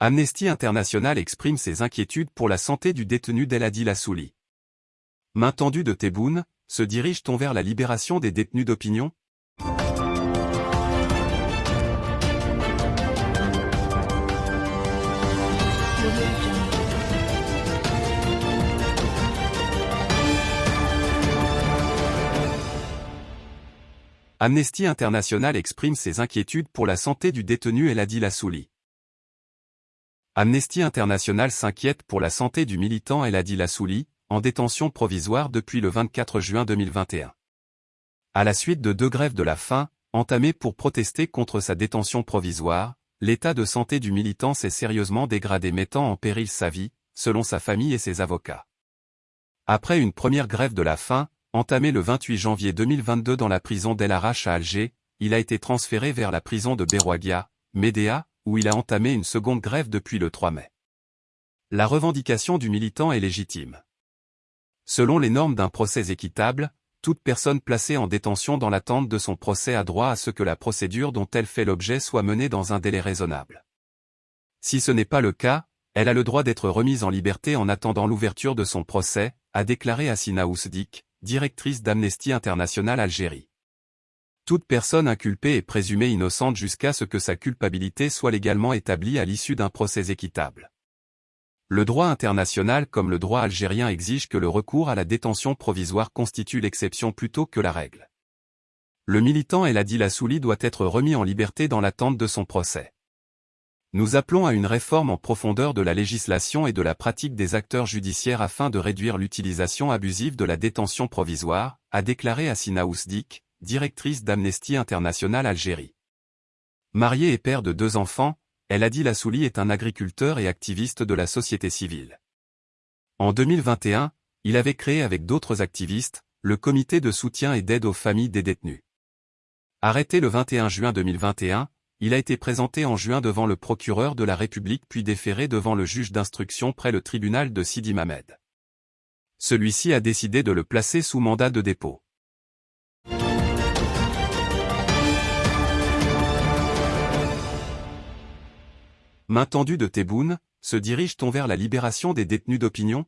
Amnesty International exprime ses inquiétudes pour la santé du détenu Deladil Assouli. Main tendue de Tebboune, se dirige-t-on vers la libération des détenus d'opinion? Amnesty International exprime ses inquiétudes pour la santé du détenu Eladi Lassouli. Amnesty International s'inquiète pour la santé du militant Eladi Lassouli, en détention provisoire depuis le 24 juin 2021. À la suite de deux grèves de la faim, entamées pour protester contre sa détention provisoire, l'état de santé du militant s'est sérieusement dégradé mettant en péril sa vie, selon sa famille et ses avocats. Après une première grève de la faim, entamée le 28 janvier 2022 dans la prison d'El Arache à Alger, il a été transféré vers la prison de Berouagia, Médéa, où il a entamé une seconde grève depuis le 3 mai. La revendication du militant est légitime. Selon les normes d'un procès équitable, toute personne placée en détention dans l'attente de son procès a droit à ce que la procédure dont elle fait l'objet soit menée dans un délai raisonnable. Si ce n'est pas le cas, elle a le droit d'être remise en liberté en attendant l'ouverture de son procès, a déclaré Assina Ousdik, directrice d'Amnesty International Algérie. Toute personne inculpée est présumée innocente jusqu'à ce que sa culpabilité soit légalement établie à l'issue d'un procès équitable. Le droit international comme le droit algérien exige que le recours à la détention provisoire constitue l'exception plutôt que la règle. Le militant El Adil Assouli doit être remis en liberté dans l'attente de son procès. Nous appelons à une réforme en profondeur de la législation et de la pratique des acteurs judiciaires afin de réduire l'utilisation abusive de la détention provisoire, a déclaré Assina Ousdik, directrice d'Amnesty International Algérie. Marié et père de deux enfants, El Adil Lassouli est un agriculteur et activiste de la société civile. En 2021, il avait créé avec d'autres activistes, le comité de soutien et d'aide aux familles des détenus. Arrêté le 21 juin 2021, il a été présenté en juin devant le procureur de la République puis déféré devant le juge d'instruction près le tribunal de Sidi Mamed. Celui-ci a décidé de le placer sous mandat de dépôt. Main tendue de Tebboune, se dirige-t-on vers la libération des détenus d'opinion?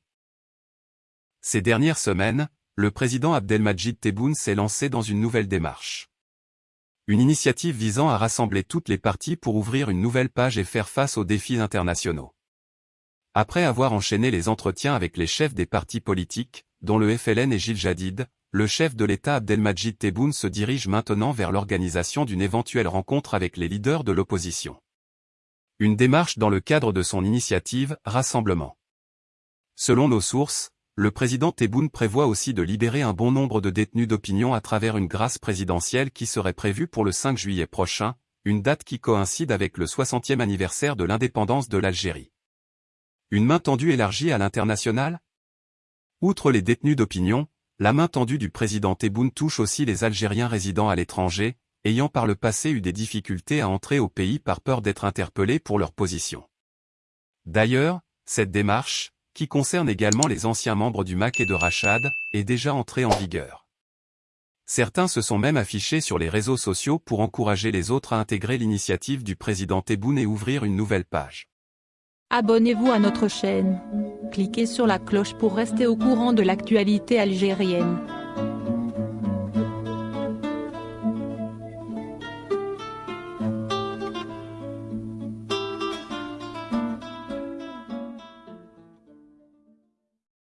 Ces dernières semaines, le président Abdelmajid Tebboune s'est lancé dans une nouvelle démarche une initiative visant à rassembler toutes les parties pour ouvrir une nouvelle page et faire face aux défis internationaux. Après avoir enchaîné les entretiens avec les chefs des partis politiques, dont le FLN et Gilles Jadid, le chef de l'État Abdelmajid Tebboune se dirige maintenant vers l'organisation d'une éventuelle rencontre avec les leaders de l'opposition. Une démarche dans le cadre de son initiative Rassemblement. Selon nos sources, le président Tebboune prévoit aussi de libérer un bon nombre de détenus d'opinion à travers une grâce présidentielle qui serait prévue pour le 5 juillet prochain, une date qui coïncide avec le 60e anniversaire de l'indépendance de l'Algérie. Une main tendue élargie à l'international? Outre les détenus d'opinion, la main tendue du président Tebboune touche aussi les Algériens résidant à l'étranger, ayant par le passé eu des difficultés à entrer au pays par peur d'être interpellés pour leur position. D'ailleurs, cette démarche, qui concerne également les anciens membres du MAC et de Rachad, est déjà entré en vigueur. Certains se sont même affichés sur les réseaux sociaux pour encourager les autres à intégrer l'initiative du président Tebboune et ouvrir une nouvelle page. Abonnez-vous à notre chaîne. Cliquez sur la cloche pour rester au courant de l'actualité algérienne.